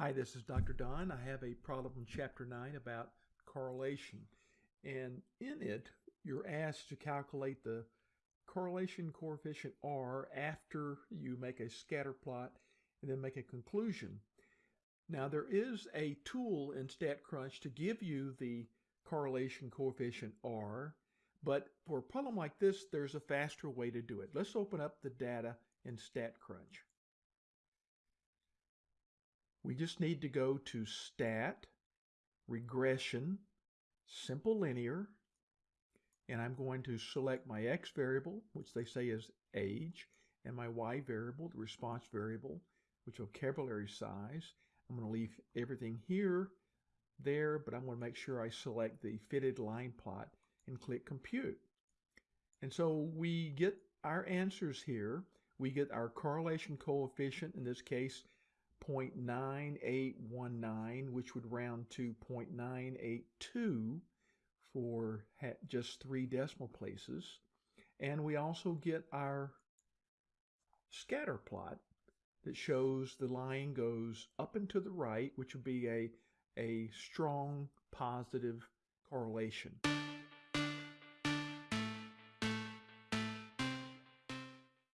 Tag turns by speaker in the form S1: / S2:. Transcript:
S1: Hi, this is Dr. Don. I have a problem in Chapter 9 about correlation. And in it, you're asked to calculate the correlation coefficient R after you make a scatter plot and then make a conclusion. Now, there is a tool in StatCrunch to give you the correlation coefficient R, but for a problem like this, there's a faster way to do it. Let's open up the data in StatCrunch. We just need to go to Stat, Regression, Simple Linear, and I'm going to select my X variable, which they say is age, and my Y variable, the response variable, which vocabulary size. I'm going to leave everything here, there, but I'm going to make sure I select the fitted line plot and click Compute. And so we get our answers here. We get our correlation coefficient, in this case, 0.9819, which would round to 0.982 for just three decimal places. And we also get our scatter plot that shows the line goes up and to the right, which would be a, a strong positive correlation.